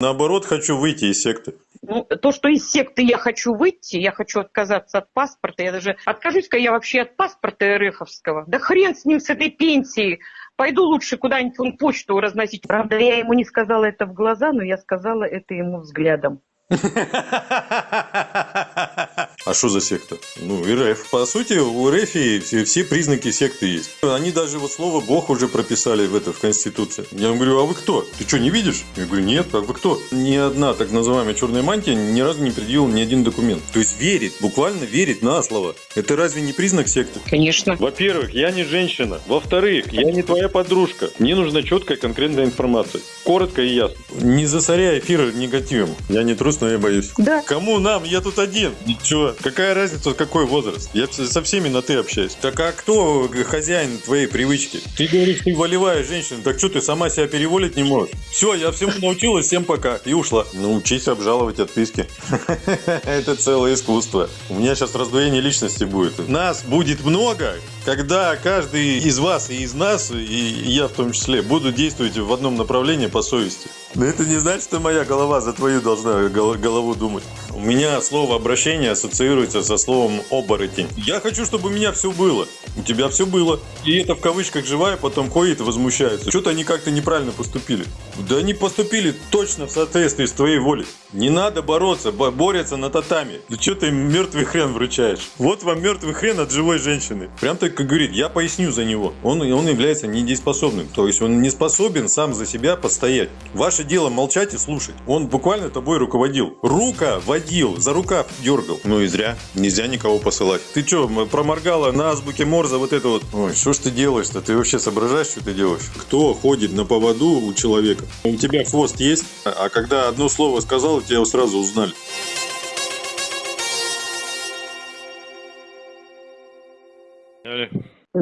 Наоборот, хочу выйти из секты. Ну, то, что из секты я хочу выйти, я хочу отказаться от паспорта, я даже откажусь-ка я вообще от паспорта РФовского. Да хрен с ним, с этой пенсией. Пойду лучше куда-нибудь он почту разносить. Правда, я ему не сказала это в глаза, но я сказала это ему взглядом. А что за секта? Ну, РФ. По сути, у РФ все, все признаки секты есть. Они даже вот слово Бог уже прописали в это, в Конституции. Я говорю, а вы кто? Ты что, не видишь? Я говорю, нет, а вы кто? Ни одна так называемая черная мантия ни разу не предъявила ни один документ. То есть верит, буквально верит на слово. Это разве не признак секты? Конечно. Во-первых, я не женщина. Во-вторых, я не твоя подружка. Мне нужна четкая конкретная информация. Коротко и ясно. Не засоряй эфир негативом. Я не трус, но я боюсь. Да. Кому нам? Я тут один. Ничего. Какая разница, какой возраст? Я со всеми на ты общаюсь. Так а кто хозяин твоей привычки? Ты говоришь, ты волевая женщина. Так что ты сама себя переволить не можешь? Все, я всему научилась, всем пока. И ушла. Научись обжаловать отписки. Это целое искусство. У меня сейчас раздвоение личности будет. Нас будет много, когда каждый из вас и из нас, и я в том числе, буду действовать в одном направлении по совести. Но это не значит, что моя голова за твою должна голову думать. У меня слово обращение ассоциируется со словом оборотень. Я хочу, чтобы у меня все было. У тебя все было. И это в кавычках живая, потом ходит и возмущается. Что-то они как-то неправильно поступили. Да они поступили точно в соответствии с твоей волей. Не надо бороться, борются на татами. Да что ты им мертвый хрен вручаешь? Вот вам мертвый хрен от живой женщины. Прям так как говорит, я поясню за него. Он, он является недееспособным. То есть он не способен сам за себя постоять. Ваше дело молчать и слушать. Он буквально тобой руководил. Рука водил, за рукав дергал. Ну и зря. Нельзя никого посылать. Ты что, проморгала на азбуке Морза вот это вот? Ой, что ж ты делаешь-то? Ты вообще соображаешь, что ты делаешь? Кто ходит на поводу у человека? У тебя хвост есть, а когда одно слово сказал, тебя сразу узнали.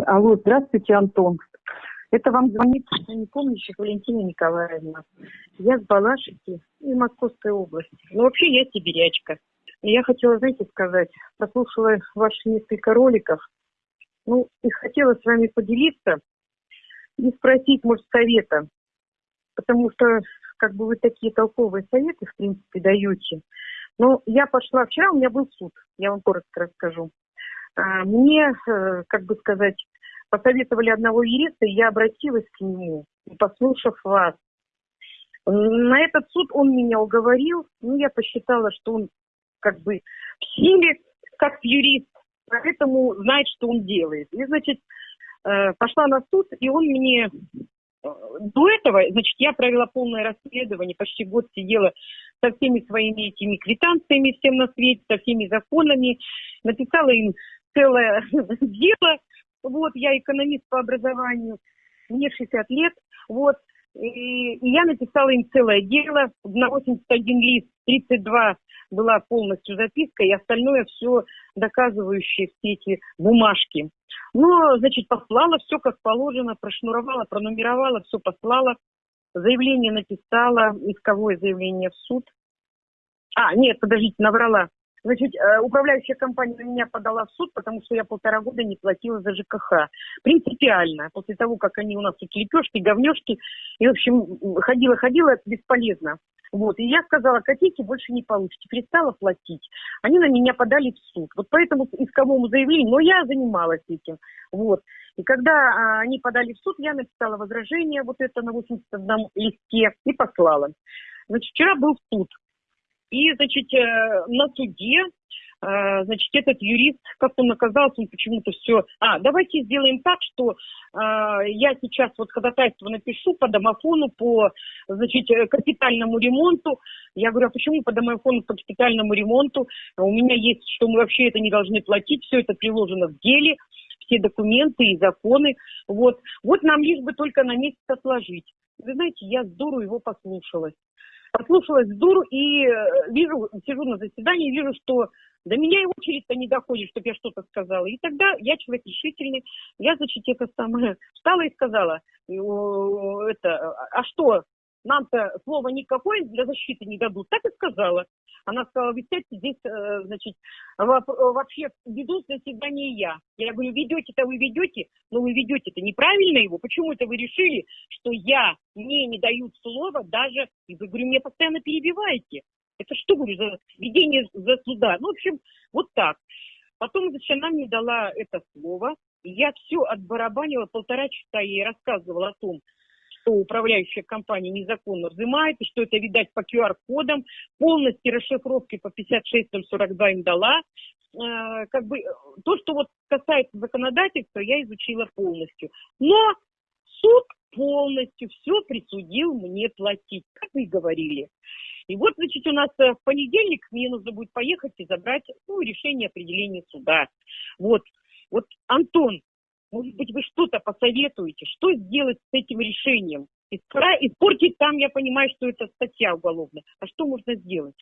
Алло, здравствуйте, Антон. Это вам звонит не помнящих Валентина Николаевна. Я с Балашихи и Московской области. Ну, вообще, я сибирячка. Я хотела, знаете, сказать, послушала ваши несколько роликов, ну, и хотела с вами поделиться и спросить, может, совета. Потому что, как бы, вы такие толковые советы, в принципе, даете. Но я пошла, вчера у меня был суд, я вам коротко расскажу. А, мне, э, как бы сказать, посоветовали одного юриста, и я обратилась к нему, послушав вас. На этот суд он меня уговорил, ну, я посчитала, что он как бы в силе, как юрист, поэтому знает, что он делает. И, значит, э, пошла на суд, и он мне... Э, до этого, значит, я провела полное расследование, почти год сидела со всеми своими этими квитанциями всем на свете, со всеми законами, написала им целое дело. Вот, я экономист по образованию, мне 60 лет, вот, и, и я написала им целое дело на 81 лист, 32 была полностью записка, и остальное все доказывающие все эти бумажки. Ну, значит, послала все как положено, прошнуровала, пронумеровала, все послала. Заявление написала, исковое заявление в суд. А, нет, подождите, наврала. Значит, э, управляющая компания на меня подала в суд, потому что я полтора года не платила за ЖКХ. Принципиально. После того, как они у нас тут лепешки, говнешки. И, в общем, ходила-ходила, это бесполезно. Вот. И я сказала, копейки больше не получите. Перестала платить. Они на меня подали в суд. Вот поэтому исковому заявлению, но я занималась этим. Вот. И когда а, они подали в суд, я написала возражение вот это на 81 листе и послала. Значит, вчера был суд. И, значит, э, на суде, э, значит, этот юрист, как он оказался, он почему-то все... А, давайте сделаем так, что э, я сейчас вот ходатайство напишу по домофону, по, значит, капитальному ремонту. Я говорю, а почему по домофону, по капитальному ремонту? У меня есть, что мы вообще это не должны платить, все это приложено в деле, все документы и законы. Вот, вот нам лишь бы только на месяц отложить. Вы знаете, я здорово его послушалась послушалась дуру и э, вижу, сижу на заседании, вижу, что до меня и очередь-то не доходит, чтобы я что-то сказала. И тогда я человек решительный, я, значит, это самое, встала и сказала, это, а что, нам-то слова никакое для защиты не дадут. Так и сказала. Она сказала, вы сядьте здесь, э, значит, вообще ведут заседание я. Я говорю, ведете-то вы ведете, но вы ведете-то неправильно его. Почему это вы решили, что я, мне не дают слова даже, и вы, говорю, меня постоянно перебиваете. Это что, говорю, за ведение за суда? Ну, в общем, вот так. Потом, значит, она мне дала это слово. Я все отбарабанила, полтора часа ей рассказывала о том, что управляющая компания незаконно взимает, и что это, видать, по QR-кодам, полностью расшифровки по 56042 им дала. Э, как бы то, что вот касается законодательства, я изучила полностью. Но суд полностью все присудил мне платить, как вы говорили. И вот, значит, у нас э, в понедельник мне нужно будет поехать и забрать ну, решение определения суда. Вот. Вот, Антон, может быть, вы что-то посоветуете, что сделать с этим решением? Испортить там, я понимаю, что это статья уголовная. А что можно сделать?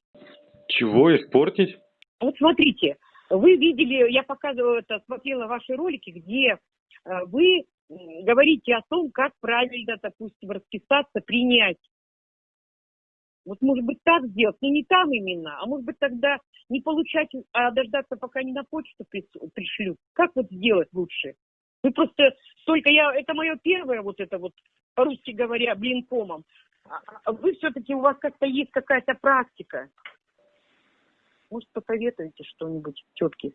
Чего испортить? Вот смотрите, вы видели, я показывала это, смотрела ваши ролики, где э, вы говорите о том, как правильно, допустим, расписаться, принять. Вот, может быть, так сделать, но не там именно, а может быть, тогда не получать, а дождаться, пока не на почту пришлют. Как вот сделать лучше? Вы просто только я, это мое первое вот это вот, по-русски говоря, блинкомом. А, а вы все-таки, у вас как-то есть какая-то практика. Может, посоветуете что-нибудь, тетки?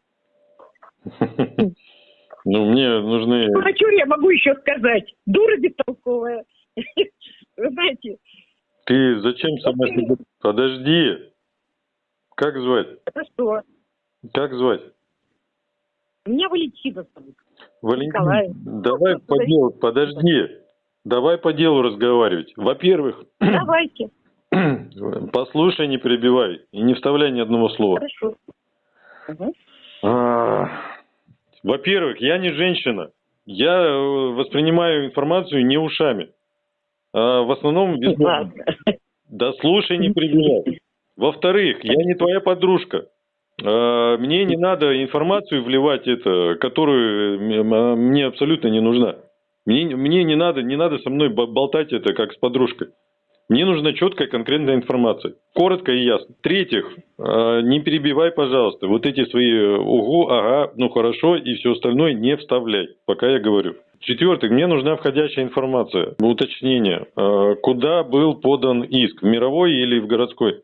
Ну, мне нужны... Ну, а что я могу еще сказать? Дура бестолковая. Вы знаете... Ты зачем сама себе... Подожди. Как звать? Это что? Как звать? Меня Валентина зовут. Валентина, давай по делу, подожди. Давай по делу разговаривать. Во-первых... Давайте. Послушай, не перебивай и не вставляй ни одного слова. Хорошо. Угу. А, во-первых, я не женщина. Я э, воспринимаю информацию не ушами. А в основном... Да слушай, не перебивай. Во-вторых, я не твоя подружка. А, мне не надо информацию вливать, это, которую мне абсолютно не нужна. Мне, мне не надо, не надо со мной болтать это как с подружкой. Мне нужна четкая, конкретная информация. Коротко и ясно. В-третьих, а, не перебивай, пожалуйста, вот эти свои угу, ага, ну хорошо и все остальное не вставляй, пока я говорю. В-четвертых, мне нужна входящая информация, уточнение. Куда был подан иск, в мировой или в городской?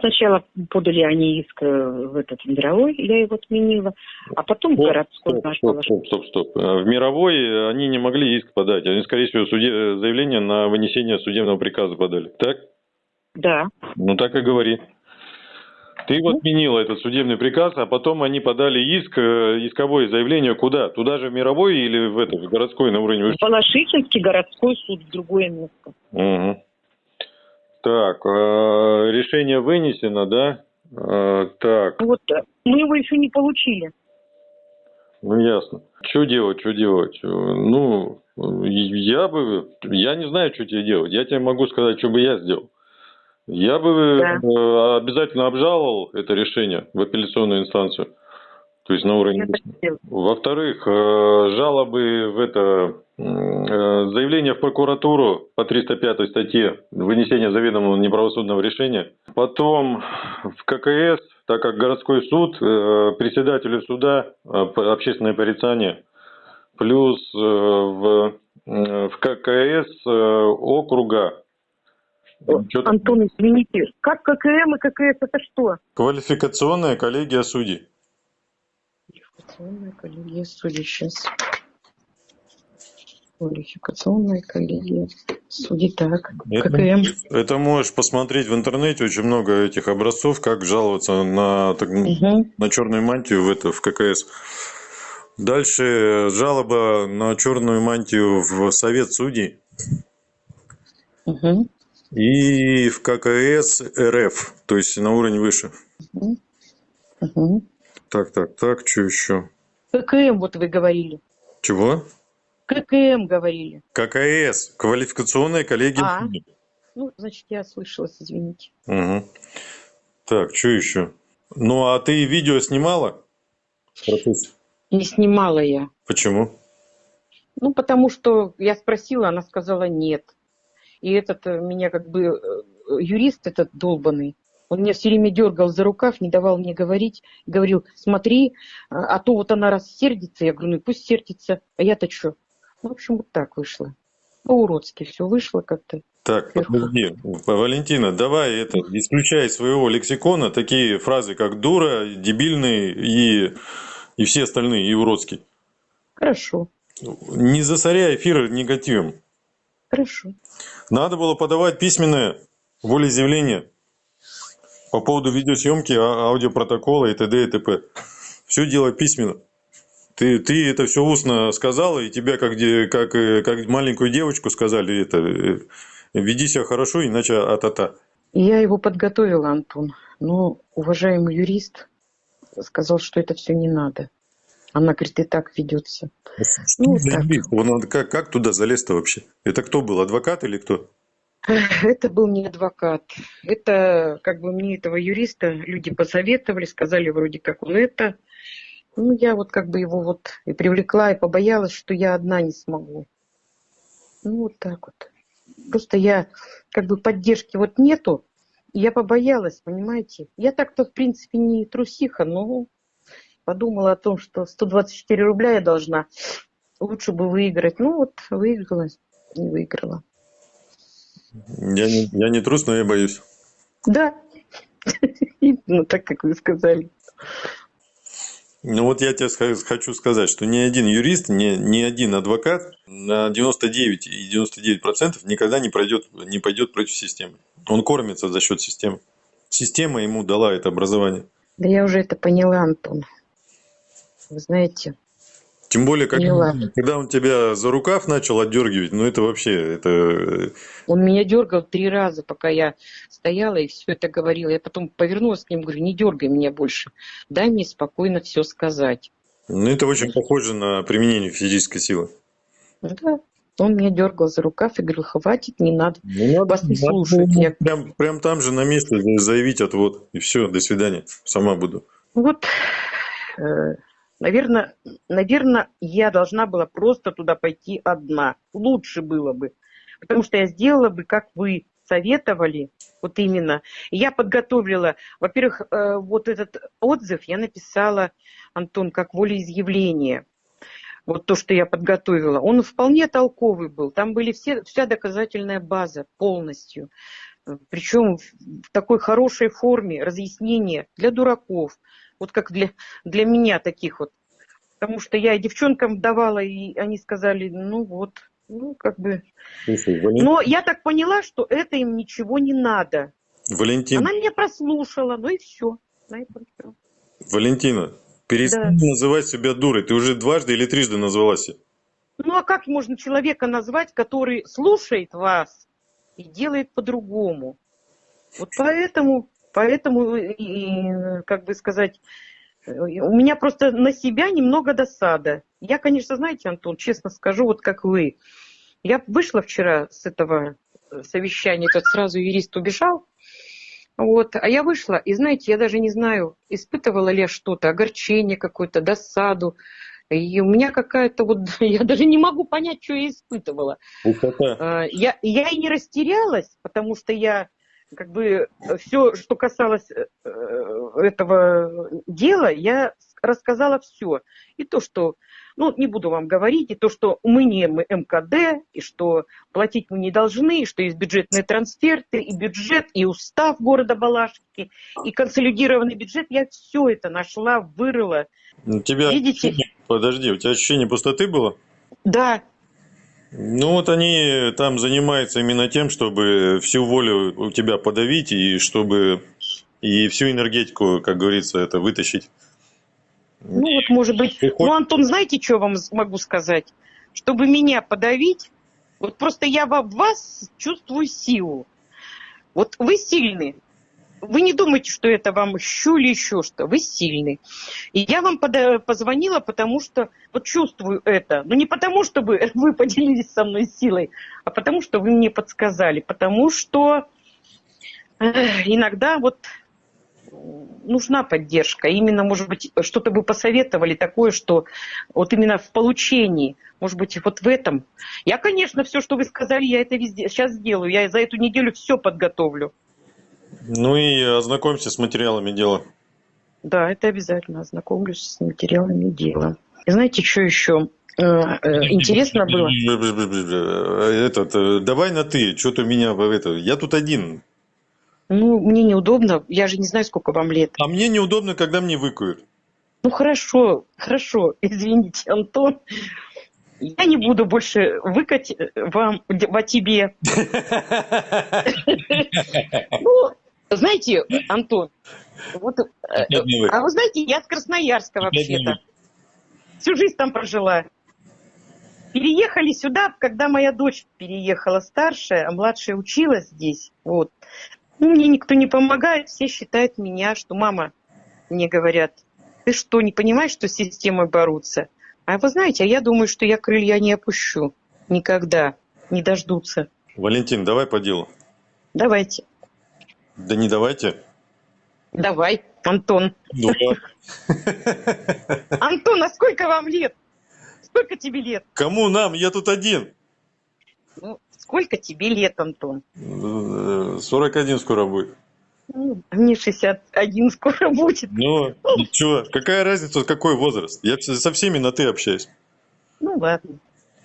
Сначала подали они иск э, в этот мировой, я его отменила, а потом стоп, городской стоп, стоп, стоп, стоп, стоп. В мировой они не могли иск подать. Они, скорее всего, суде... заявление на вынесение судебного приказа подали. Так? Да. Ну так и говори. Ты его ну. отменила, этот судебный приказ, а потом они подали иск, э, исковое заявление куда? Туда же в мировой или в этот, в городской на уровне? В Балашихинский городской суд, в другое место. Угу. Так, э, решение вынесено, да? Э, так. Вот, э, мы его еще не получили. Ну, ясно. Что делать, что делать? Ну, я бы, я не знаю, что тебе делать. Я тебе могу сказать, что бы я сделал. Я бы да. обязательно обжаловал это решение в апелляционную инстанцию. То есть на уровне... Во-вторых, жалобы в это заявление в прокуратуру по 305 статье вынесение заведомого неправосудного решения. Потом в ККС, так как городской суд, э, председателю суда э, общественное порицание, плюс в, в ККС округа. Антон, извините, как ККМ и ККС это что? Квалификационная коллегия судей. Квалификационная коллегия судей, сейчас квалификационная коллегия судей. Так, это, ККМ. Это можешь посмотреть в интернете, очень много этих образцов, как жаловаться на, так, угу. на черную мантию в, это, в ККС. Дальше жалоба на черную мантию в Совет судей. Угу. И в ККС РФ, то есть на уровень выше. Угу. Угу. Так, так, так, что еще? ККМ, вот вы говорили. Чего? ККМ говорили. ККС, квалификационная коллегия. А, ну, значит, я ослышалась, извините. Угу. Так, что еще? Ну, а ты видео снимала? Не снимала я. Почему? Ну, потому что я спросила, она сказала нет. И этот э, меня как бы э, юрист этот долбанный, он меня все время дергал за рукав, не давал мне говорить. Говорил, смотри, а то вот она рассердится. Я говорю, ну пусть сердится. А я-то что? В общем, вот так вышло. По-уродски все вышло как-то. Так, подожди, Валентина, давай это, исключай из своего лексикона такие фразы, как дура, дебильный и, и все остальные, и уродский. Хорошо. Не засоряй эфир негативом. Хорошо. Надо было подавать письменное волеизъявление по поводу видеосъемки, а, аудиопротокола и т.д. и т.п. Все делай письменно. Ты, ты это все устно сказала, и тебя как, как, э, как маленькую девочку сказали, это, э, веди себя хорошо, иначе а-та-та. Я его подготовила, Антон. Но уважаемый юрист сказал, что это все не надо. Она говорит, и так ведется. Ну, так. Он, как, как туда залез-то вообще? Это кто был, адвокат или кто? Это был не адвокат. Это как бы мне этого юриста люди посоветовали, сказали вроде как он это. Ну, я вот как бы его вот и привлекла, и побоялась, что я одна не смогу. Ну, вот так вот. Просто я как бы поддержки вот нету. Я побоялась, понимаете. Я так-то, в принципе, не трусиха, но подумала о том, что 124 рубля я должна. Лучше бы выиграть. Ну вот, выиграла, не выиграла. Я не, я не трус, но я боюсь. Да, ну так, как вы сказали. Ну вот я тебе хочу сказать, что ни один юрист, ни, ни один адвокат на 99 и 99 процентов никогда не, пройдет, не пойдет против системы. Он кормится за счет системы. Система ему дала это образование. Да я уже это поняла, Антон. Вы знаете. Тем более, как, когда он тебя за рукав начал отдергивать, ну это вообще, это... Э, он меня дергал три раза, пока я стояла и все это говорила. Я потом повернулась к нему, говорю, не дергай меня больше, дай мне спокойно все сказать. Ну это очень похоже на применение физической силы. Да, он меня дергал за рукав и говорил, хватит, не надо, не надо вас не слушают. Я... Прям, прям там же на месте заявить отвод, и все, до свидания, сама буду. Вот, э, Наверное, наверное, я должна была просто туда пойти одна. Лучше было бы. Потому что я сделала бы, как вы советовали, вот именно. Я подготовила, во-первых, э, вот этот отзыв я написала, Антон, как волеизъявление. Вот то, что я подготовила. Он вполне толковый был. Там были все, вся доказательная база полностью. Причем в такой хорошей форме разъяснения для дураков, вот как для, для меня таких вот. Потому что я девчонкам давала, и они сказали, ну вот, ну как бы. Слушай, Валентин... Но я так поняла, что это им ничего не надо. Валентин. Она меня прослушала, ну и все. На этом все. Валентина, перестань да. называть себя дурой. Ты уже дважды или трижды назвалась. Ну а как можно человека назвать, который слушает вас и делает по-другому? Вот поэтому Поэтому, и, как бы сказать, у меня просто на себя немного досада. Я, конечно, знаете, Антон, честно скажу, вот как вы. Я вышла вчера с этого совещания, этот сразу юрист убежал. Вот, а я вышла, и знаете, я даже не знаю, испытывала ли я что-то, огорчение какое-то, досаду. И у меня какая-то вот, я даже не могу понять, что я испытывала. А, я, я и не растерялась, потому что я как бы все, что касалось э, этого дела, я рассказала все. И то, что, ну, не буду вам говорить, и то, что мы не МКД, и что платить мы не должны, и что есть бюджетные трансферты, и бюджет, и устав города Балашки, и консолидированный бюджет, я все это нашла, вырыла. У тебя, Видите? Подожди, у тебя ощущение пустоты было? Да, ну вот они там занимаются именно тем, чтобы всю волю у тебя подавить и чтобы и всю энергетику, как говорится, это вытащить. Ну вот может быть. Ты ну, Антон, знаете, что вам могу сказать? Чтобы меня подавить, вот просто я в вас чувствую силу. Вот вы сильны, вы не думайте, что это вам щу или еще что. Вы сильный. И я вам позвонила, потому что вот чувствую это. Но не потому, чтобы вы поделились со мной силой, а потому, что вы мне подсказали. Потому что иногда вот нужна поддержка. Именно, может быть, что-то бы посоветовали такое, что вот именно в получении, может быть, вот в этом. Я, конечно, все, что вы сказали, я это везде сейчас сделаю. Я за эту неделю все подготовлю. Ну и ознакомься с материалами дела. Да, это обязательно. Ознакомлюсь с материалами дела. И знаете, что еще? Э, э, интересно было. Этот, э, давай на ты, что-то меня в это. Я тут один. Ну, мне неудобно, я же не знаю, сколько вам лет. А мне неудобно, когда мне выкуют. Ну хорошо, хорошо, извините, Антон. Я не буду больше выкать вам во тебе. Ну, знаете, Антон, вот, а вы знаете, я с Красноярска вообще-то. Всю жизнь там прожила. Переехали сюда, когда моя дочь переехала старшая, а младшая училась здесь. Вот. Ну, мне никто не помогает, все считают меня, что мама, мне говорят, ты что, не понимаешь, что с системой бороться? А вы знаете, а я думаю, что я крылья не опущу. Никогда. Не дождутся. Валентин, давай по делу. Давайте. Да не давайте. Давай, Антон. Ну, Антон, а сколько вам лет? Сколько тебе лет? Кому нам? Я тут один. Ну, сколько тебе лет, Антон? 41 скоро будет. Ну, мне 61 скоро будет. Ну, ничего. Какая разница, какой возраст? Я со всеми на «ты» общаюсь. Ну, ладно.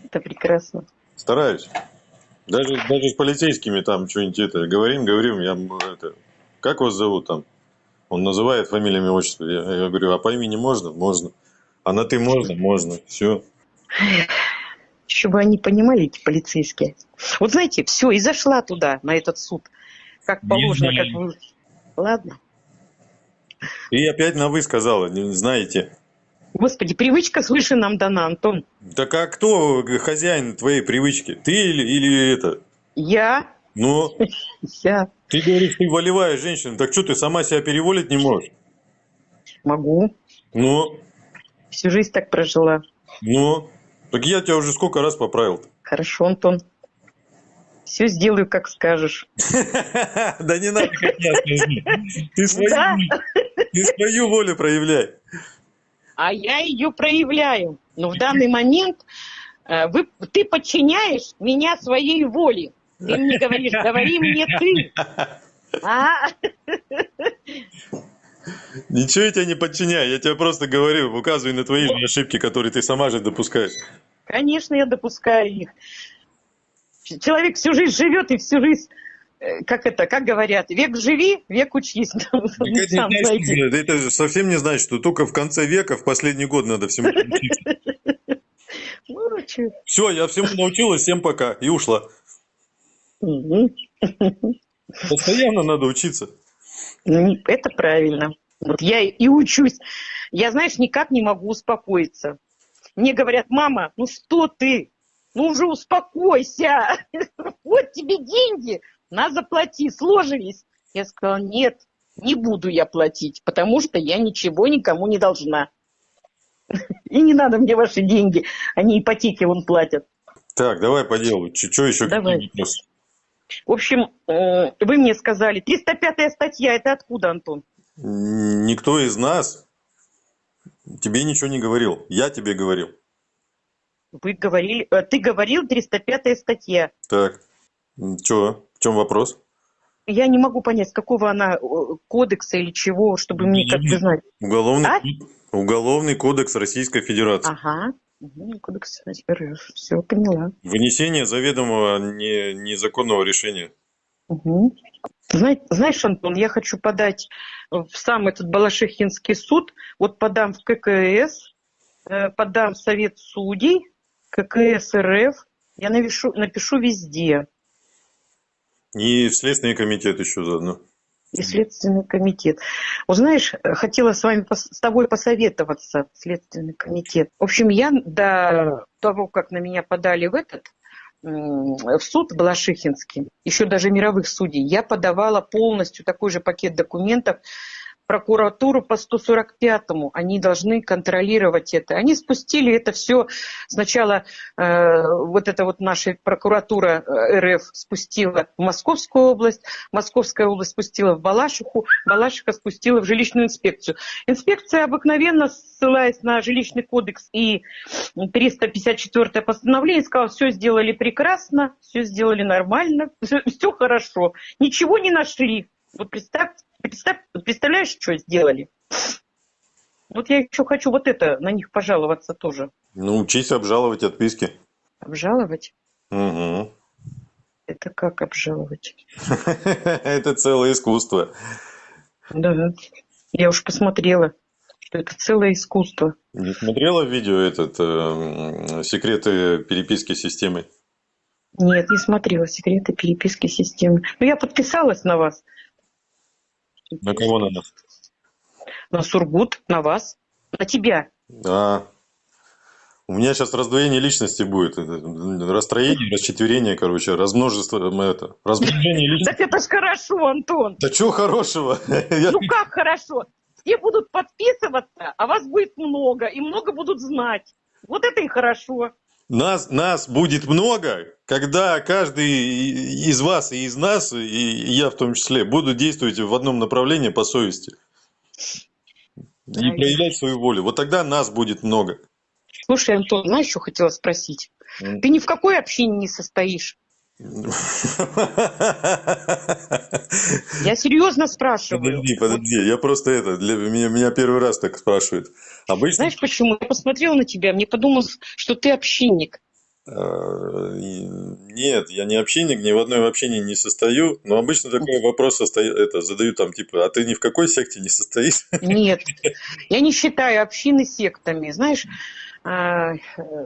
Это прекрасно. Стараюсь. Даже, даже с полицейскими там что-нибудь это говорим, говорим, я это, как вас зовут там? Он называет фамилиями, отчество. Я, я говорю, а по имени можно? Можно. А на ты можно? Можно. Все. Чтобы они понимали, эти полицейские. Вот знаете, все, и зашла туда, на этот суд. Как положено, как вы... Ладно. И опять на вы сказала, не знаете. Господи, привычка свыше нам дана, Антон. Так а кто хозяин твоей привычки? Ты или, или это? Я. Ну? Я. Ты говоришь, ты волевая женщина. Так что ты сама себя переволить не можешь? Могу. Ну? Всю жизнь так прожила. Ну? Так я тебя уже сколько раз поправил -то? Хорошо, Антон. Все сделаю, как скажешь. Да не надо, как я скажу. Ты свою волю проявляй. А я ее проявляю. Но в данный момент э, вы, ты подчиняешь меня своей воле. Ты мне говоришь, говори мне ты. А? Ничего я тебя не подчиняю, я тебе просто говорю, указываю на твои ошибки, которые ты сама же допускаешь. Конечно, я допускаю их. Человек всю жизнь живет и всю жизнь как это, как говорят, век живи, век учись. Это, это совсем не значит, что только в конце века, в последний год надо всему научиться. Ну, Все, я всему научилась, всем пока, и ушла. Постоянно надо учиться. Ну, это правильно. Вот я и учусь. Я, знаешь, никак не могу успокоиться. Мне говорят, мама, ну что ты? Ну уже успокойся. Вот тебе деньги, на заплати, сложились. Я сказала, нет, не буду я платить, потому что я ничего никому не должна. И не надо мне ваши деньги, они ипотеки вон платят. Так, давай по делу. Что еще? Давай. В общем, э, вы мне сказали, 305 статья, это откуда, Антон? Никто из нас тебе ничего не говорил. Я тебе говорил. Вы говорили, э, ты говорил 305 статья. Так, что, чем вопрос? Я не могу понять, какого она кодекса или чего, чтобы мне как-то знать. Уголовный, а? Уголовный кодекс Российской Федерации. Ага. Кодекс РФ. Все, поняла. Вынесение заведомого не, незаконного решения. Угу. Знаешь, знаешь, Антон, я хочу подать в сам этот Балашихинский суд, вот подам в ККС, э, подам в Совет судей, ККС РФ, я напишу, напишу везде. И Следственный комитет еще заодно и Следственный комитет. Узнаешь, хотела с вами, с тобой посоветоваться, Следственный комитет. В общем, я до того, как на меня подали в этот, в суд Балашихинский, еще даже мировых судей, я подавала полностью такой же пакет документов прокуратуру по 145-му. Они должны контролировать это. Они спустили это все. Сначала э, вот эта вот наша прокуратура э, РФ спустила в Московскую область, Московская область спустила в Балашиху, Балашиха спустила в жилищную инспекцию. Инспекция обыкновенно, ссылаясь на жилищный кодекс и 354 постановление, сказала, все сделали прекрасно, все сделали нормально, все, все хорошо. Ничего не нашли. Вот представь, представь, представляешь, что сделали? Вот я еще хочу вот это, на них пожаловаться тоже. Ну, учись обжаловать отписки. Обжаловать? Угу. Это как обжаловать? Это целое искусство. Да, я уж посмотрела, что это целое искусство. Не смотрела видео этот э, секреты переписки системы? Нет, не смотрела секреты переписки системы. Но ну, я подписалась на вас. На кого на нас? На Сургут, на вас, на тебя. А, у меня сейчас раздвоение личности будет. Расстроение, расчетверение, короче, размножество, это, размножение личности. Так это ж хорошо, Антон. Да чего хорошего? Ну как хорошо? Все будут подписываться, а вас будет много, и много будут знать. Вот это и хорошо. Нас, нас будет много, когда каждый из вас и из нас, и я в том числе, буду действовать в одном направлении по совести. И проявлять свою волю. Вот тогда нас будет много. Слушай, Антон, знаешь, что хотела спросить? Ты ни в какой общине не состоишь. Я серьезно спрашиваю. Подожди, подожди, я просто это, для меня, меня первый раз так спрашивают. Обычно... Знаешь почему? Я посмотрела на тебя, мне подумалось, что ты общинник. А, нет, я не общинник, ни в одной общине не состою, но обычно такой вопрос состою, это, задаю там, типа, а ты ни в какой секте не состоишь? Нет, я не считаю общины сектами. Знаешь, а,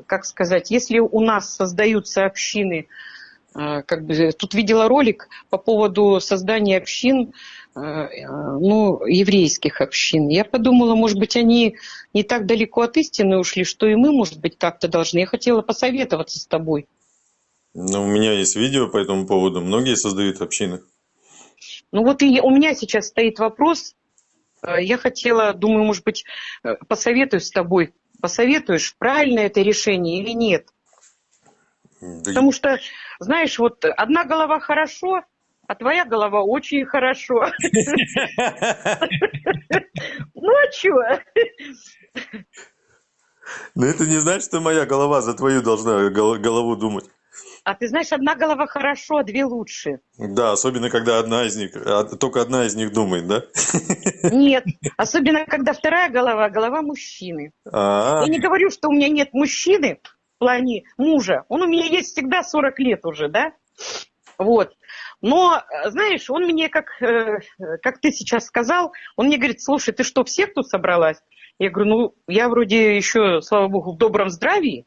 как сказать, если у нас создаются общины, как бы тут видела ролик по поводу создания общин, а, ну, еврейских общин. Я подумала, может быть, они не так далеко от истины ушли, что и мы, может быть, как-то должны. Я хотела посоветоваться с тобой. Ну, у меня есть видео по этому поводу. Многие создают общины. Ну вот и у меня сейчас стоит вопрос. Я хотела, думаю, может быть, э, посоветую с тобой, посоветуешь, правильно это решение или нет? Да Потому что, знаешь, вот одна голова хорошо, а твоя голова очень хорошо. Ну а чего? Но это не значит, что моя голова за твою должна голову думать. А ты знаешь, одна голова хорошо, а две лучше. Да, особенно когда одна из них, а, только одна из них думает, да? Нет, особенно когда вторая голова, голова мужчины. А-а-а. Я не говорю, что у меня нет мужчины в плане мужа. Он у меня есть всегда 40 лет уже, да? Вот. Но, знаешь, он мне, как, э, как ты сейчас сказал, он мне говорит, слушай, ты что, в секту собралась? Я говорю, ну, я вроде еще, слава богу, в добром здравии,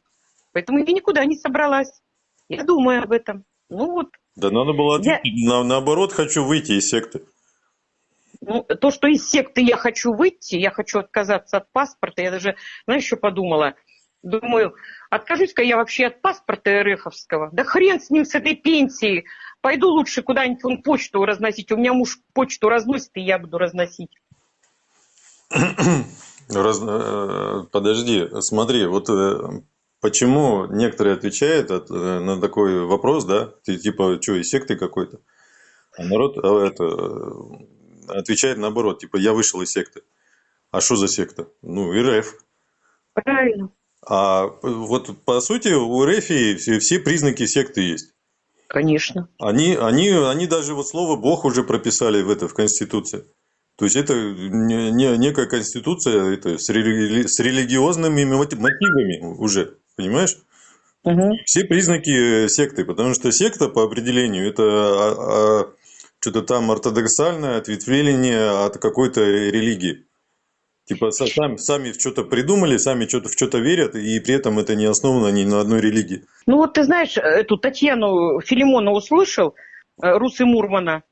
поэтому я никуда не собралась. Я думаю об этом. Ну вот. Да надо было ответить. Я... На, наоборот, хочу выйти из секты. Ну, то, что из секты я хочу выйти, я хочу отказаться от паспорта, я даже, знаешь, что подумала? Думаю, откажусь-ка я вообще от паспорта РФовского. Да хрен с ним, с этой пенсией. Пойду лучше куда-нибудь он почту разносить. У меня муж почту разносит, и я буду разносить. Раз... Э, подожди, смотри, вот э, почему некоторые отвечают от, э, на такой вопрос, да, ты типа, что, из секты какой-то? А народ а это, отвечает наоборот, типа, я вышел из секты. А что за секта? Ну, РФ. Правильно. А вот по сути у РФ все, все признаки секты есть. Конечно. Они, они, они даже вот слово Бог уже прописали в это в Конституции. То есть это не, не, некая конституция это, с, рели, с религиозными мотивами уже. Понимаешь? Угу. Все признаки э, секты, потому что секта по определению это а, а, что-то там ортодоксальное ответвление от какой-то религии. Типа сами, сами что-то придумали, сами что-то в что-то верят, и при этом это не основано ни на одной религии. Ну вот ты знаешь, эту Татьяну Филимона услышал, э, Русы Мурмана.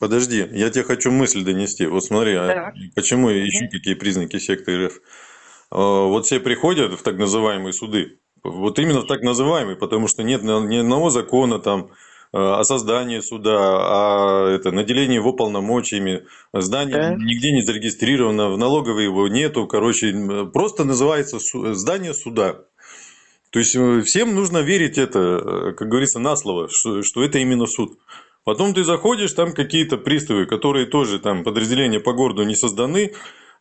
Подожди, я тебе хочу мысль донести. Вот смотри, а почему еще какие признаки секты РФ? А, вот все приходят в так называемые суды, вот именно в так называемые, потому что нет ни одного закона там, о создании суда, о это, наделении его полномочиями. Здание Да. нигде не зарегистрировано, в налоговой его нету. Короче, просто называется здание суда. То есть э, всем нужно верить это, э, как говорится, на слово, что, что это именно суд. Потом ты заходишь, там какие-то приставы, которые тоже там подразделения по городу не созданы,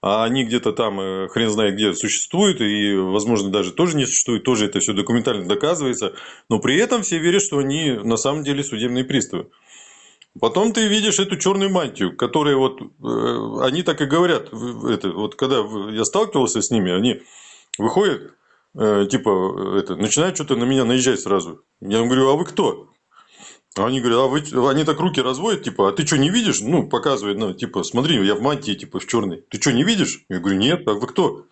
а они где-то там э, хрен знает где существуют, и, возможно, даже тоже не существуют, тоже это все документально доказывается, но при этом все верят, что они на самом деле судебные приставы. Потом ты видишь эту черную мантию, которая вот, э, они так и говорят, это, вот когда я сталкивался с ними, они выходят, э, типа, э, это, начинают что-то на меня наезжать сразу. Я им говорю, а вы кто? А Они говорят, а вы, они так руки разводят, типа, а ты что, не видишь? Ну, показывает, ну, типа, смотри, я в мантии, типа, в черной. Ты что, не видишь? Я говорю, нет, а вы кто?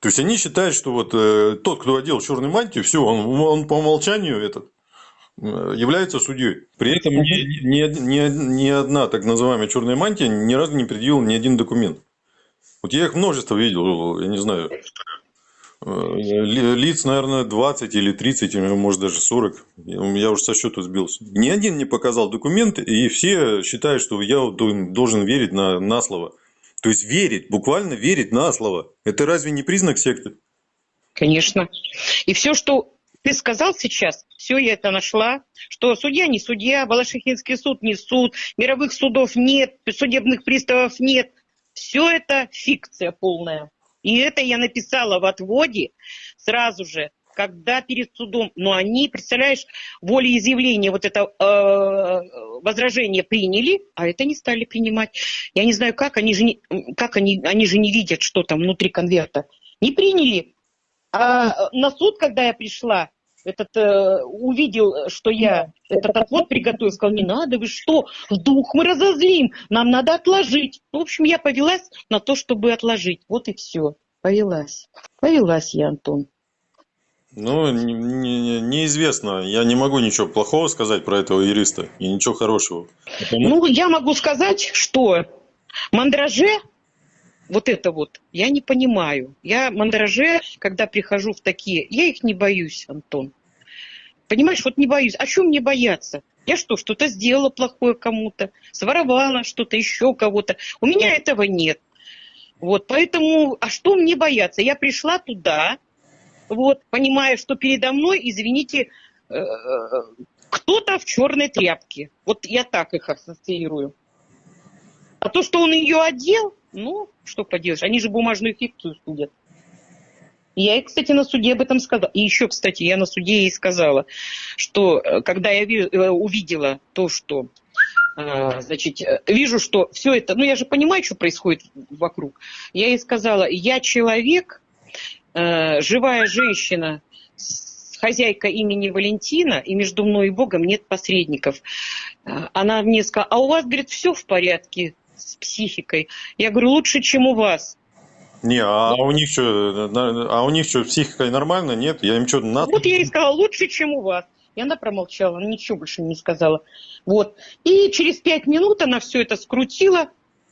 То есть, они считают, что вот э, тот, кто одел черную мантию, все, он, он по умолчанию этот, э, является судьей. При этом ни, ни, ни- ни одна так называемая черная мантия ни разу не предъявила ни один документ. Вот я их множество видел, я не знаю, лиц, наверное, 20 или 30, или, может, даже 40. Я уже со счету сбился. Ни один не показал документы, и все считают, что я должен верить на, на слово. То есть верить, буквально верить на слово. Это разве не признак секты? Конечно. И все, что ты сказал сейчас, все я это нашла, что судья не судья, Балашихинский суд не суд, мировых судов нет, судебных приставов нет. Все это фикция полная. И это я написала в отводе сразу же, когда перед судом, но они, представляешь, волеизъявление, вот это э, возражение приняли, а это не стали принимать. Я не знаю, как они же не, как они, они же не видят, что там внутри конверта. Не приняли, а на суд, когда я пришла, этот э, увидел, что я этот отвод приготовил, сказал, не надо, вы что, в дух мы разозлим, нам надо отложить. В общем, я повелась на то, чтобы отложить. Вот и все. Повелась. Повелась я, Антон. Ну, не- не- неизвестно. Я не могу ничего плохого сказать про этого юриста и ничего хорошего. Потому- Ну, я могу сказать, что мандраже, вот это вот, я не понимаю. Я мандраже, когда прихожу в такие, я их не боюсь, Антон. Понимаешь, вот не боюсь. А чем мне бояться? Я что, что-то сделала плохое кому-то, своровала что-то еще кого-то. У меня этого нет. Вот, поэтому, а что мне бояться? Я пришла туда, вот, понимая, что передо мной, извините, э, кто-то в черной тряпке. Вот я так их ассоциирую. А то, что он ее одел, ну, что поделаешь, они же бумажную фикцию судят. Я, кстати, на суде об этом сказала. И еще, кстати, я на суде ей сказала, что э, когда я э, увидела то, что э, значит, вижу, что все это, ну я же понимаю, что происходит вокруг. Я ей сказала, я человек, живая женщина, хозяйка имени Валентина, и между мной и Богом нет посредников. Она мне сказала, а у вас, говорит, все в порядке с психикой. Я говорю, лучше, чем у вас. Не, а у них что, а у них что, психикой нормально? Нет, я им что, на... Вот я ей сказала, лучше, чем у вас. И она промолчала, она ничего больше не сказала. Вот. И через пять минут она все это скрутила,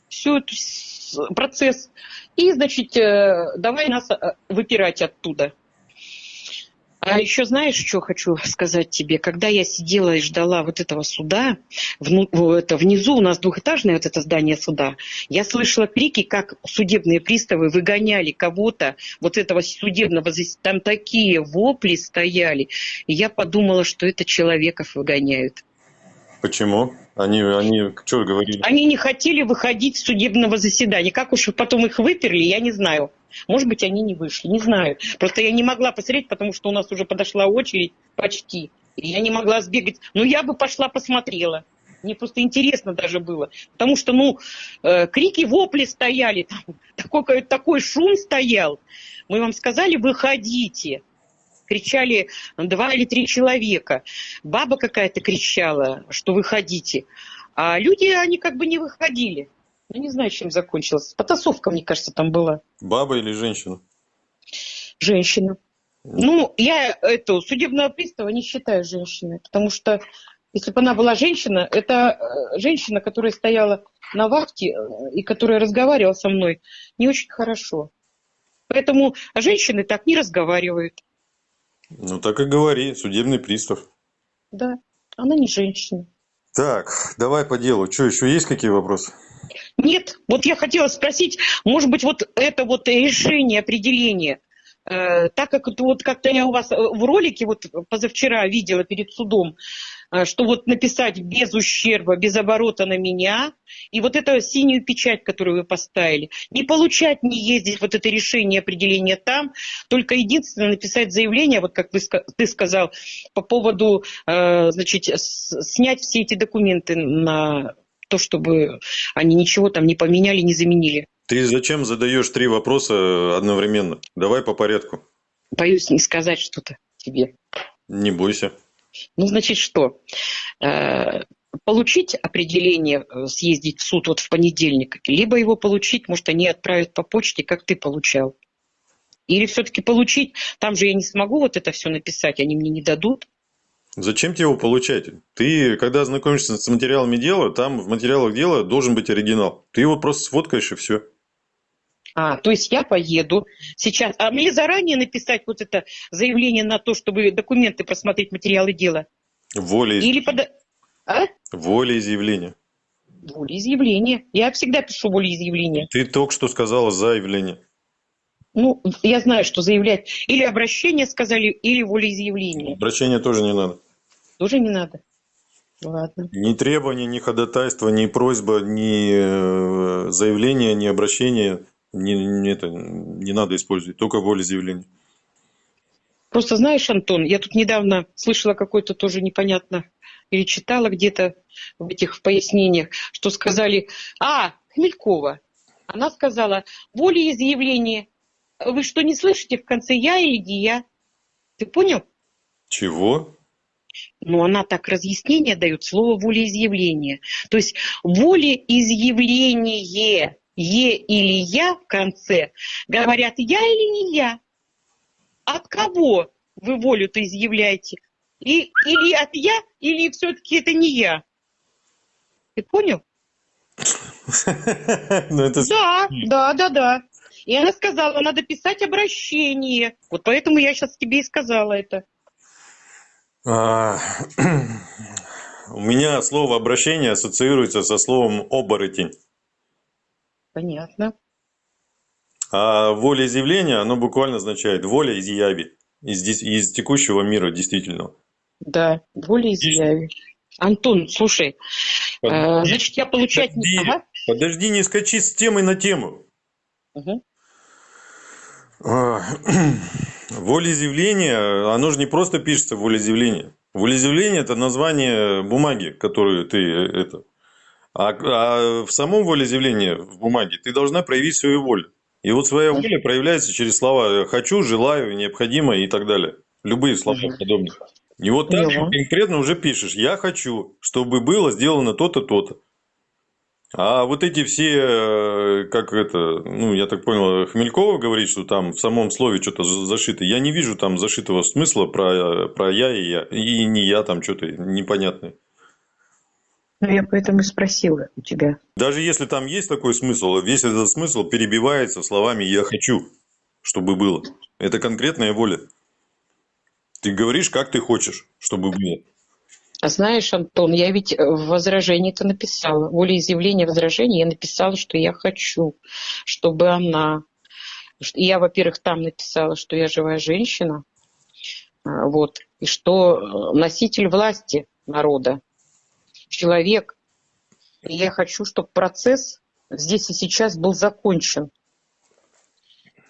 все этот процесс. И, значит, э, давай нас э, выпирать оттуда. А еще знаешь, что хочу сказать тебе? Когда я сидела и ждала вот этого суда, вну- это, внизу у нас двухэтажное вот это здание суда, я слышала крики, как судебные приставы выгоняли кого-то, вот этого судебного, там такие вопли стояли. И я подумала, что это человеков выгоняют. Почему? Они, они что говорили? Они не хотели выходить с судебного заседания. Как уж потом их выперли, я не знаю. Может быть, они не вышли, не знаю. Просто я не могла посмотреть, потому что у нас уже подошла очередь почти. И я не могла сбегать. Но я бы пошла посмотрела. Мне просто интересно даже было. Потому что, ну, э, крики, вопли стояли. Там, такой, такой шум стоял. Мы вам сказали, выходите. Кричали два или три человека. Баба какая-то кричала, что выходите. А люди, они как бы не выходили. Ну, не знаю, чем закончилось. Потасовка, мне кажется, там была. Баба или женщина? Женщина. Ну, я эту судебного пристава не считаю женщиной, потому что если бы она была женщина, это э, женщина, которая стояла на вахте э, и которая разговаривала со мной не очень хорошо. Поэтому женщины так не разговаривают. Ну, так и говори, судебный пристав. Да. Она не женщина. Так, давай по делу. Что, еще есть какие вопросы? Нет, вот я хотела спросить, может быть, вот это вот решение, определение, э, так как вот как-то я у вас э, в ролике вот позавчера видела перед судом, э, что вот написать без ущерба, без оборота на меня, и вот эту синюю печать, которую вы поставили, не получать, не ездить, вот это решение, определение там, только единственное написать заявление, вот как вы, ты сказал, по поводу, э, значит, снять все эти документы на то, чтобы они ничего там не поменяли, не заменили. Ты зачем задаешь три вопроса одновременно? Давай по порядку. Боюсь не сказать что-то тебе. Не бойся. Ну, значит, что? Э, Получить определение, э, съездить в суд вот в понедельник, либо его получить, может, они отправят по почте, как ты получал. Или все-таки получить, там же я не смогу вот это все написать, они мне не дадут. Зачем тебе его получать? Ты, когда знакомишься с материалами дела, там в материалах дела должен быть оригинал. Ты его просто сфоткаешь и все. А, то есть я поеду сейчас, а мне заранее написать вот это заявление на то, чтобы документы просмотреть, материалы дела? Воля, Или пода... А? волеизъявление. Волеизъявление. Я всегда пишу волеизъявление. Ты только что сказала заявление. Ну, я знаю, что заявлять. Или обращение сказали, или волеизъявление. Обращения тоже не надо. Тоже не надо. Ладно. Ни требования, ни ходатайства, ни просьба, ни э, заявление, ни обращение не, не это, не надо использовать. Только волеизъявление. Просто знаешь, Антон, я тут недавно слышала какой-то тоже непонятно, или читала где-то в этих пояснениях, что сказали, а, Хмелькова, она сказала, волеизъявление, вы что, не слышите в конце я или я? Ты понял? Чего? Ну, она так разъяснение дает, слово волеизъявление. То есть волеизъявление, е или я в конце, говорят я или не я. От кого вы волю-то изъявляете? И, или от я, или все-таки это не я? Ты понял? Ну. Да, да, да, да. И она сказала, надо писать обращение. Вот поэтому я сейчас тебе и сказала это. А, У меня слово обращение ассоциируется со словом оборотень. Понятно. А волеизъявление, оно буквально означает воля из яви, из, из текущего мира действительного. Да, волеизъявие. Антон, слушай, э, Подожди, значит, я получать не... подожди. Ага. Подожди, не скачи с темы на тему. Мгм. Волеизъявление, оно же не просто пишется волеизъявление. Волеизъявление – это название бумаги, которую ты э, это. А, а в самом волеизъявлении в бумаге ты должна проявить свою волю. И вот своя воля проявляется через слова «хочу», «желаю», «необходимо» и так далее. Любые слова подобные. И вот так Поняла. конкретно уже пишешь «я хочу, чтобы было сделано то-то, то-то». А вот эти все, э, как это, ну, я так понял, Хмелькова говорит, что там в самом слове что-то за- зашито. Я не вижу там зашитого смысла про, про я и я. И не я там что-то непонятное. Ну, я поэтому и спросила у тебя. Даже если там есть такой смысл, весь этот смысл перебивается словами «я хочу, чтобы было». Это конкретная воля. Ты говоришь, как ты хочешь, чтобы было. А знаешь, Антон, я ведь э, в возражении-то написала, волеизъявление возражения, я написала, что я хочу, чтобы она... Я, во-первых, там написала, что я живая женщина, а, вот, и что э, носитель власти народа, человек. И я хочу, чтобы процесс здесь и сейчас был закончен.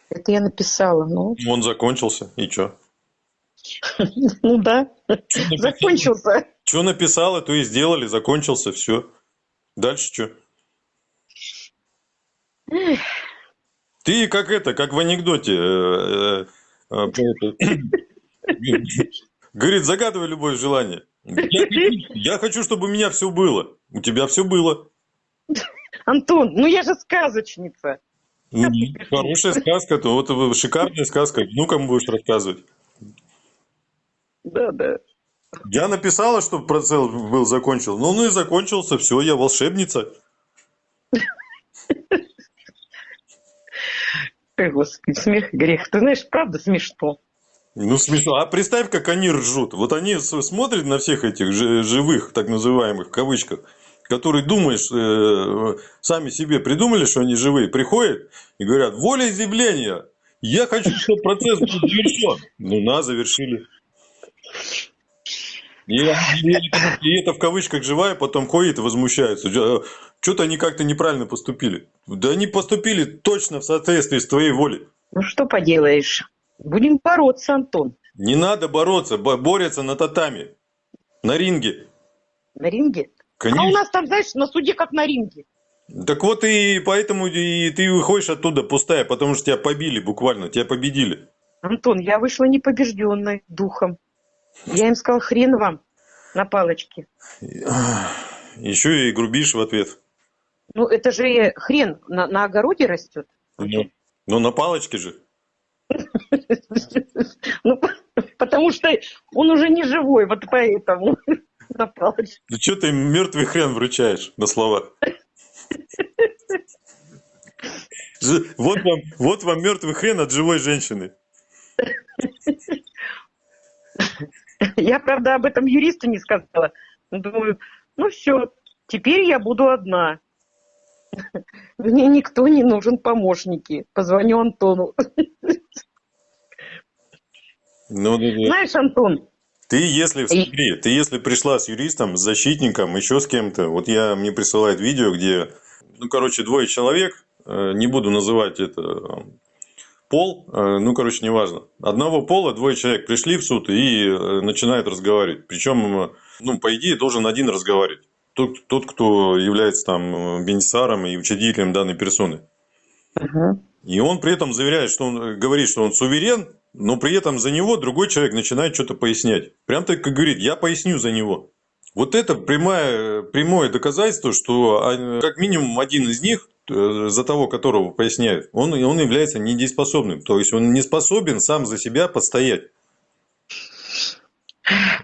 Это я написала, ну, Он закончился, и что? ну да, закончился. Что написала, то и сделали, закончился, все. Дальше что? Ты как это, как в анекдоте. э, э, э, Говорит, загадывай любое желание. Я, я хочу, чтобы у меня все было. У тебя все было. Антон, ну я же сказочница. Ну, Хорошая сказка, то вот шикарная сказка. Внукам будешь рассказывать. Да, да. Я написала, чтобы процесс был закончен. Ну, ну и закончился. Все, я волшебница. Ой, господи, смех и грех. Ты знаешь, правда смешно. Ну, смешно. А представь, как они ржут. Вот они смотрят на всех этих жи- живых, так называемых, в кавычках, которые, думаешь, э, сами себе придумали, что они живые, приходят и говорят, волеизъявление, я хочу, чтобы процесс был завершен. Ну, на, завершили. И, и- и это в кавычках живая, потом ходит и возмущается. Что-то они как-то неправильно поступили. Да они поступили точно в соответствии с твоей волей. Ну что поделаешь? Будем бороться, Антон. Не надо бороться, бо- борются на татами, на ринге. На ринге. А у Конечно. нас там, знаешь, на суде как на ринге. Так вот и поэтому и ты выходишь оттуда пустая, потому что тебя побили буквально, тебя победили. Антон, я вышла непобежденной духом. Я им сказал, хрен вам на палочке. Еще и грубишь в ответ. Ну, это же хрен на, на огороде растет. Ну, но на палочке же. Ну, потому что он уже не живой, вот поэтому на палочке. Ну что ты мертвый хрен вручаешь на слова? Вот вам, вот вам мертвый хрен от живой женщины. Я, правда, об этом юристу не сказала. Думаю, ну все, теперь я буду одна. Мне никто не нужен помощники. Позвоню Антону. Ну, ну, ну. Знаешь, Антон, Ты если, смотри, ты если пришла с юристом, с защитником, еще с кем-то, вот я, мне присылает видео, где, ну, короче, двое человек, э, не буду называть это пол, э, ну, короче, неважно. Одного пола двое человек пришли в суд и э, начинают разговаривать. Причем, э, ну, по идее, должен один разговаривать. Тот, тот кто является там бенефициаром и учредителем данной персоны. И он при этом заверяет, что он говорит, что он суверен, но при этом за него другой человек начинает что-то пояснять. Прям так как говорит, я поясню за него. Вот это прямое, прямое доказательство, что как минимум один из них, э, за того, которого поясняют, он, он является недееспособным. То есть он не способен сам за себя постоять.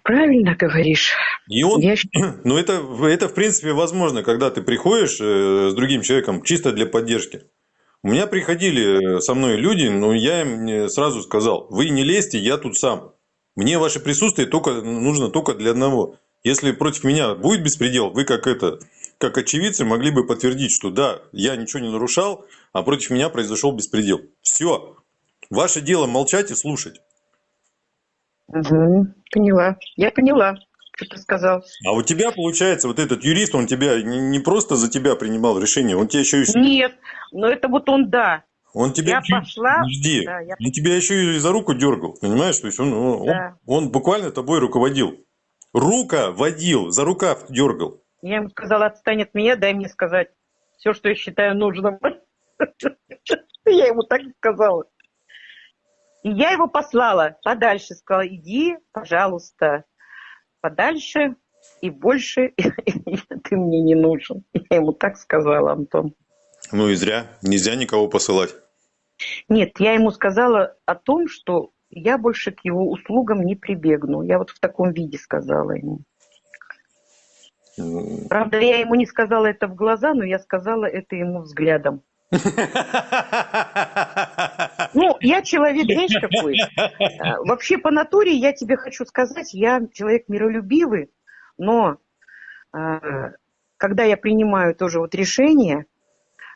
правильно говоришь. И он, Я ну это, это в принципе возможно, когда ты приходишь э, с другим человеком чисто для поддержки. У меня приходили э, со мной люди, но я им сразу сказал, вы не лезьте, я тут сам. Мне ваше присутствие только, нужно только для одного. Если против меня будет беспредел, вы как это, как очевидцы могли бы подтвердить, что да, я ничего не нарушал, а против меня произошел беспредел. Все. Ваше дело молчать и слушать. Мгм, поняла. Я поняла, что ты сказал. А у тебя, получается, вот этот юрист, он тебя не, просто за тебя принимал решение, он тебя еще и... Нет, но это вот он, да. Он тебя Я чуть- пошла, Жди. да, я- Он тебя еще и за руку дергал, понимаешь? То есть он, он, Да. он буквально тобой руководил. Рука водил, за рукав дергал. Я ему сказала, отстань от меня, дай мне сказать все, что я считаю нужным. Я ему так и сказала. И я его послала подальше, сказала, иди, пожалуйста, подальше и больше ты мне не нужен. Я ему так сказала, Антон. Ну и зря. Нельзя никого посылать. Нет, я ему сказала о том, что я больше к его услугам не прибегну. Я вот в таком виде сказала ему. Правда, я ему не сказала это в глаза, но я сказала это ему взглядом. Ну, я человек, знаешь, какой? А, Вообще, по натуре, я тебе хочу сказать, я человек миролюбивый, но а, когда я принимаю тоже вот решение,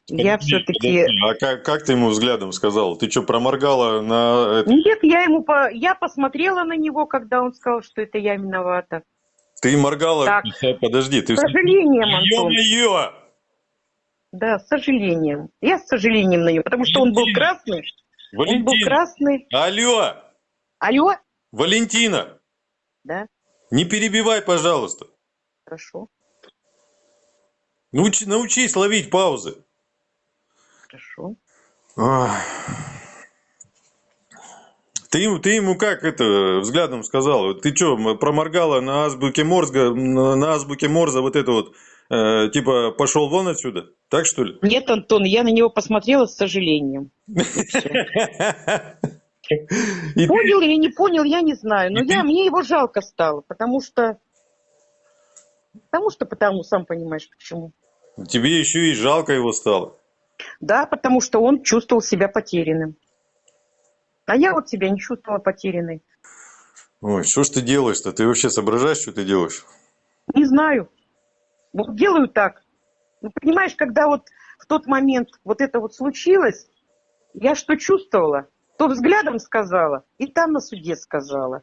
я все-таки... А как, как ты ему взглядом сказал? Ты что, проморгала на... это? Нет, я ему по... я посмотрела на него, когда он сказал, что это я виновата. Ты моргала... Так. Подожди, ты... С сожалением, Антон. Ё-моё! Да, с сожалением. Я с сожалением на него, потому что он был Валентина. красный. Он был Валентина! красный. Алло! Алло? Валентина! Да, Не перебивай, пожалуйста. хорошо, Научи- научись ловить паузы. Хорошо. Ты, ему- ты ему как это взглядом сказал? Ты что, проморгала на азбуке Морза, на, на азбуке Морза вот это вот, э, типа, пошел вон отсюда? Так что ли? Нет, Антон, я на него посмотрела с сожалением. И ты- Понял или не понял, я не знаю. Но И ты- я, мне его жалко стало, потому что... Потому что, потому, сам понимаешь, почему. тебе еще и жалко его стало. Да, потому что он чувствовал себя потерянным. А я вот себя не чувствовала потерянной. Ой, что ж ты делаешь-то? Ты вообще соображаешь, что ты делаешь? Не знаю. Вот делаю так. Ну, понимаешь, когда вот в тот момент вот это вот случилось, я что чувствовала, то взглядом сказала, и там на суде сказала.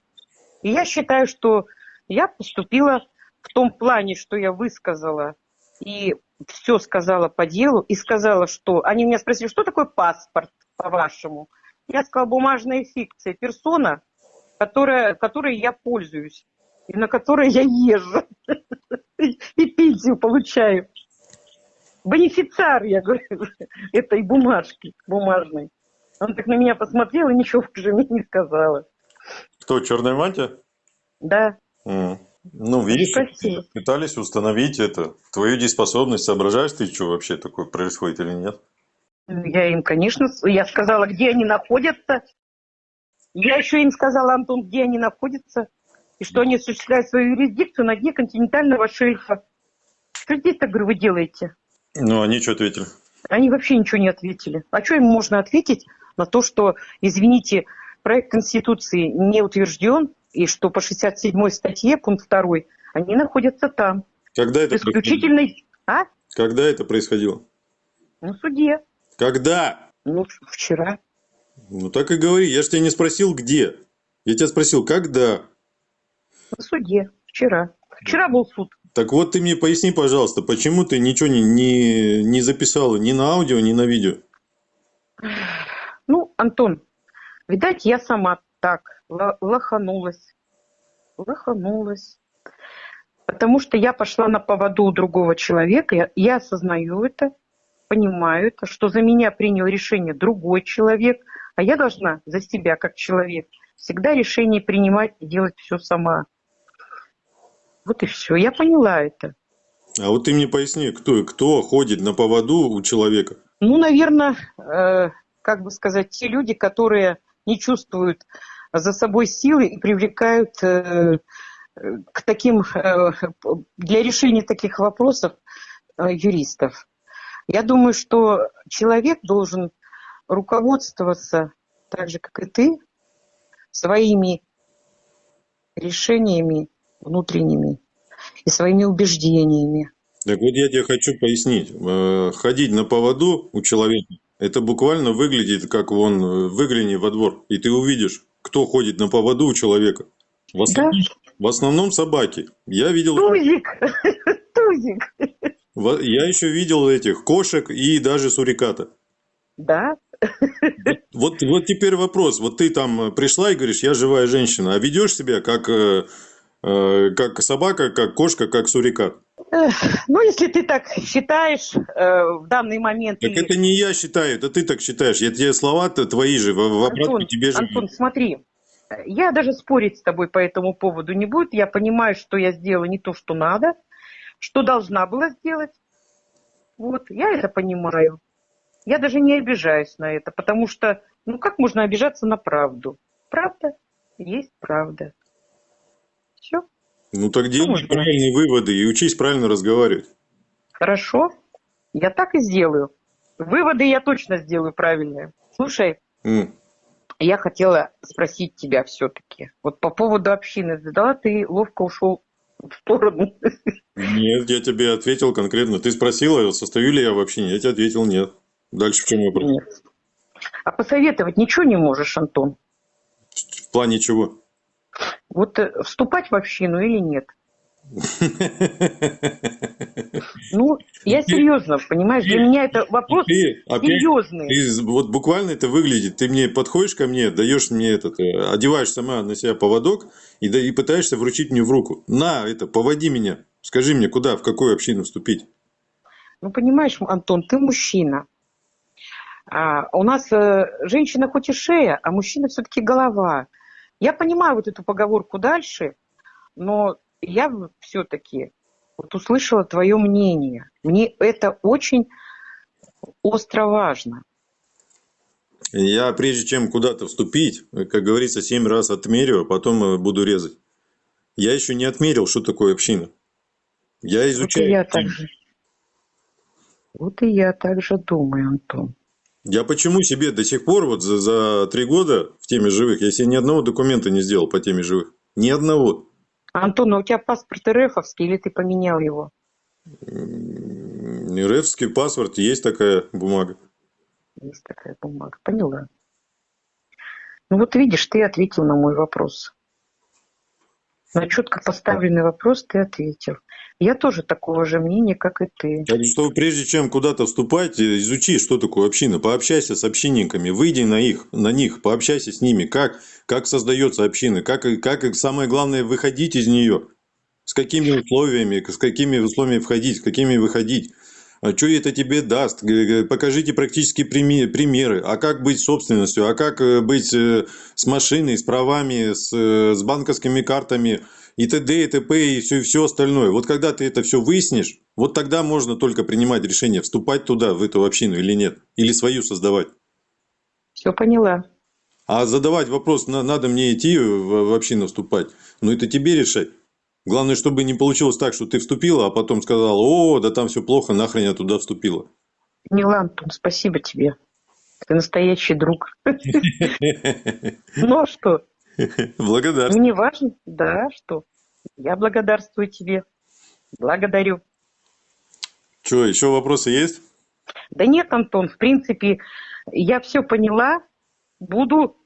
И я считаю, что я поступила в том плане, что я высказала и все сказала по делу, и сказала, что... Они меня спросили, что такое паспорт, по-вашему? Я сказала, бумажная фикция, персона, которая, которой я пользуюсь, и на которой я езжу, и пенсию получаю. Бенефициар, я говорю, этой бумажки бумажной. Он так на меня посмотрел и ничего уже мне не сказала. Кто, черная мантия? Да. М. Ну, видишь, Спасибо. пытались установить это, твою дееспособность, соображаешь ты, что вообще такое происходит или нет? Я им, конечно, я сказала, где они находятся. Я еще им сказала, Антон, где они находятся. И что они осуществляют свою юрисдикцию на дне континентального шельфа. Что здесь-то, говорю, вы делаете? Ну, они что ответили? Они вообще ничего не ответили. А что им можно ответить на то, что, извините, проект Конституции не утвержден, и что по 67 статье, пункт 2, они находятся там. Когда это происходило? исключительной... А? Когда это происходило? На суде. Когда? Ну, вчера. Ну, так и говори. Я же тебя не спросил, где. Я тебя спросил, когда. На суде. Вчера. Вчера был суд. Так вот ты мне поясни, пожалуйста, почему ты ничего не, не, не записала ни на аудио, ни на видео? Ну, Антон, видать, я сама так ла- лоханулась. Лоханулась. Потому что я пошла на поводу у другого человека. Я, я осознаю это, понимаю это, что за меня принял решение другой человек, а я должна за себя, как человек, всегда решение принимать и делать все сама. Вот и все. Я поняла это. А вот ты мне поясни, кто, кто ходит на поводу у человека? Ну, наверное, э, как бы сказать, те люди, которые не чувствуют за собой силы и привлекают э, к таким, э, для решения таких вопросов э, юристов. Я думаю, что человек должен руководствоваться так же, как и ты, своими решениями внутренними и своими убеждениями. Так вот я тебе хочу пояснить. Ходить на поводу у человека, это буквально выглядит, как вон, э, выгляни во двор, и ты увидишь, кто ходит на поводу у человека. В основном, в основном собаки. Я видел, Тузик! Тузик! я еще видел этих кошек и даже суриката. Да, Вот, вот теперь вопрос. Вот ты там э, пришла и говоришь, я живая женщина, а ведешь себя как, э, как собака, как кошка, как сурикат. Ну, если ты так считаешь э, в данный момент... Так и- это не я считаю, это ты так считаешь. Я тебе слова-то твои же, в, обратку тебе же. Антон, смотри, я даже спорить с тобой по этому поводу не буду. Я понимаю, что я сделала не то, что надо, что должна была сделать. Вот, я это понимаю. Я даже не обижаюсь на это, потому что, ну, как можно обижаться на правду? Правда есть правда. Все, Ну так делай можно. правильные выводы и учись правильно разговаривать. хорошо, я так и сделаю. Выводы я точно сделаю правильные. Слушай, М. Я хотела спросить тебя все-таки. Вот по поводу общины задала, ты ловко ушел в сторону. Нет, я тебе ответил конкретно. Ты спросила, состою ли я в общине. Я тебе ответил нет. Дальше в чем вопрос? Нет. А посоветовать ничего не можешь, Антон? В плане чего? Вот э, вступать в общину или нет? Ну, я серьезно, понимаешь, для меня это вопрос опять серьезный. Ты, вот буквально это выглядит. Ты мне подходишь ко мне, даешь мне этот, э, одеваешь сама на себя поводок и, да, и пытаешься вручить мне в руку. На, это, поводи меня. Скажи мне, куда, в какую общину вступить. Ну, понимаешь, Антон, ты мужчина. А у нас э, женщина хоть и шея, а мужчина все-таки голова. Я понимаю вот эту поговорку дальше, но я все-таки вот услышала твое мнение. Мне это очень остро важно. Я, прежде чем куда-то вступить, как говорится, семь раз отмерю, а потом э, буду резать. Я еще не отмерил, что такое община. Я Вот и изучаю. я так же. Вот и я так же думаю, Антон. Я почему себе до сих пор, вот за, за три года в теме живых, я себе ни одного документа не сделал по теме живых. Ни одного. Антон, а у тебя паспорт РФовский или ты поменял его? М, РФский паспорт, есть такая бумага. Есть такая бумага. Поняла. Ну вот видишь, ты ответил на мой вопрос. На четко поставленный вопрос ты ответил. Я тоже такого же мнения, как и ты. Так что прежде чем куда-то вступать, э, изучи, что такое община, пообщайся с общинниками, выйди на их, на них, пообщайся с ними, как, как создается община, как, как самое главное выходить из нее, с какими условиями, с какими условиями входить, с какими выходить. А что это тебе даст? Покажите практические примеры. А как быть собственностью? А как э, быть э, с машиной, с правами, с, э, с банковскими картами и т.д. и т.п. и все, все остальное. Вот когда ты это все выяснишь, вот тогда можно только принимать решение, вступать туда, в эту общину или нет. Или свою создавать. Все поняла. А задавать вопрос, на- надо мне идти в общину вступать, ну это тебе решать. Главное, чтобы не получилось так, что ты вступила, а потом сказала, о, да там все плохо, нахрен я туда вступила. Поняла, Антон, спасибо тебе. Ты настоящий друг. Ну а что? Благодарствую. Мне важно, да, что? Я благодарствую тебе. Благодарю. Что, еще вопросы есть? Да нет, Антон, в принципе, я все поняла. Буду,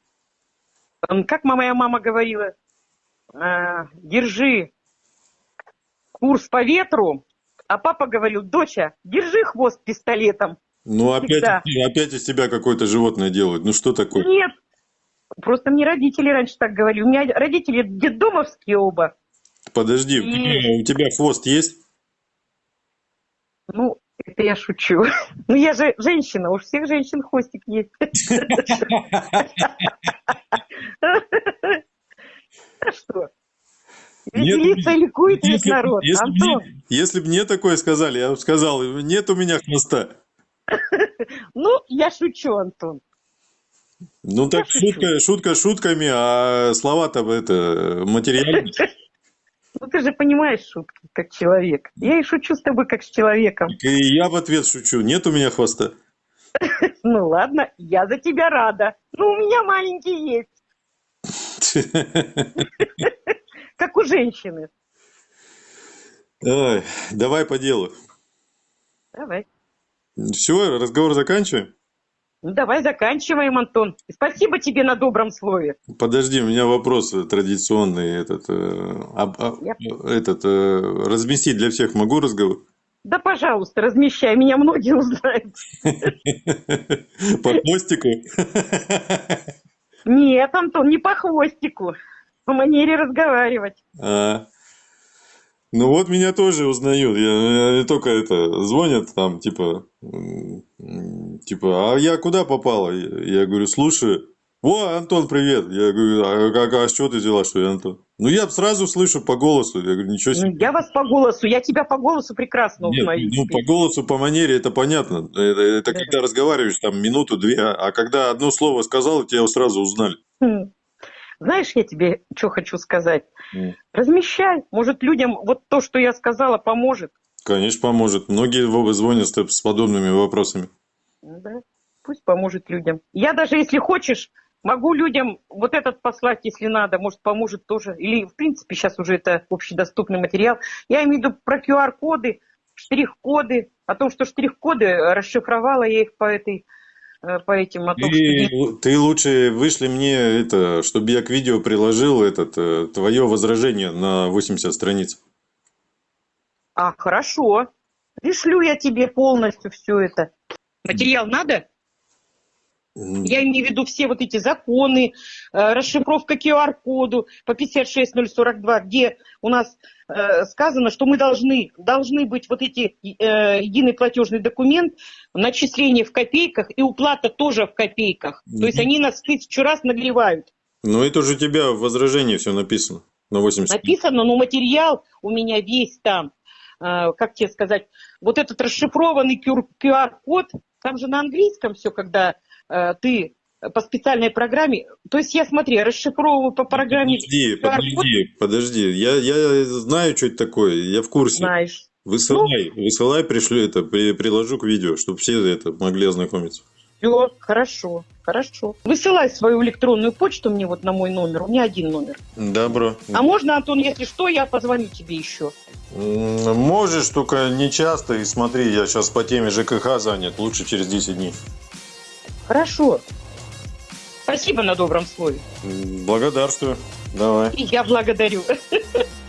как моя мама говорила, а, держи курс по ветру, а папа говорил, доча, держи хвост пистолетом. Ну опять, Всегда. опять из тебя какое-то животное делают. Ну что такое? Нет, просто мне родители раньше так говорили. У меня родители детдомовские оба. Подожди, И- у тебя хвост есть? Ну, это я шучу. Ну, я же женщина, у всех женщин хвостик есть. А что? Нет, ликует весь Если, народ. если Антон, мне, если б мне такое сказали, я бы сказал, нет у меня хвоста. ну, я шучу, Антон. Ну так шучу. шутка, шутка шутками, а слова-то это материальные. Ну, ты же понимаешь шутки, как человек. Я и шучу с тобой, как с человеком. И я в ответ шучу, нет у меня хвоста. Ну, ладно, я за тебя рада. Ну, у меня маленький есть, как у женщины. Ой, давай по делу. Давай. Все, разговор заканчиваем? Ну, давай заканчиваем, Антон. И Спасибо тебе на добром слове. Подожди, у меня вопрос традиционный. Этот, э, а- Я- этот э, разместить для всех могу разговор? Да, пожалуйста, размещай, меня многие узнают. По хвостику? Нет, Антон, не по хвостику, по манере разговаривать. А. Ну вот меня тоже узнают. Я, я только это звонят там, типа, типа, а я куда попала? Я, я говорю, слушай, о, Антон, привет. Я говорю, а, как, а с чего ты взяла, что я Антон? Ну я сразу слышу по голосу. Я говорю, ничего себе. Ну, Я вас по голосу, я тебя по голосу прекрасно Нет, узнаю. ну по голосу, по манере это понятно. Это, это Да. когда разговариваешь там минуту-две, а а когда одно слово сказал, тебя сразу узнали. Знаешь, я тебе что хочу сказать? М. Размещай, может людям вот то, что я сказала, поможет. Конечно, поможет. Многие звонят с подобными вопросами. Ну Да, пусть поможет людям. Я даже, если хочешь, могу людям вот этот послать, если надо, может, поможет тоже. Или, в принципе, сейчас уже это общедоступный материал. Я имею в виду про QR-коды, штрих-коды, о том, что штрих-коды э, расшифровала я их по этой, по этим, что... Ты, ты лучше вышли мне это, чтобы я к видео приложил этот э, твое возражение на 80 страниц. А, хорошо. Пришлю я тебе полностью все это. Материал надо? Я имею в виду все вот эти законы, э, расшифровка QR-коду по 56042, где у нас э, сказано, что мы должны, должны быть вот эти э, единый платежный документ, начисление в копейках и уплата тоже в копейках. То есть они нас тысячу раз нагревают. Ну это же у тебя в возражении все написано на 80 страниц. Написано, но материал у меня весь там. Э, как тебе сказать, вот этот расшифрованный QR-код, там же на английском все, когда ты по специальной программе, то есть я, смотри, расшифровываю по программе Подожди, подожди, подожди. Я, я знаю, что это такое, я в курсе. знаешь. Высылай, высылай, пришлю это, при- приложу к видео, чтобы все это могли ознакомиться. Все, хорошо, хорошо. Высылай свою электронную почту мне вот на мой номер. У меня один номер. Добро. А можно, Антон, если что, я позвоню тебе еще. Можешь, только не часто. И смотри, я сейчас по теме ЖКХ занят. Лучше через 10 дней. Хорошо. Спасибо на добром слове. Благодарствую. Давай. И я благодарю.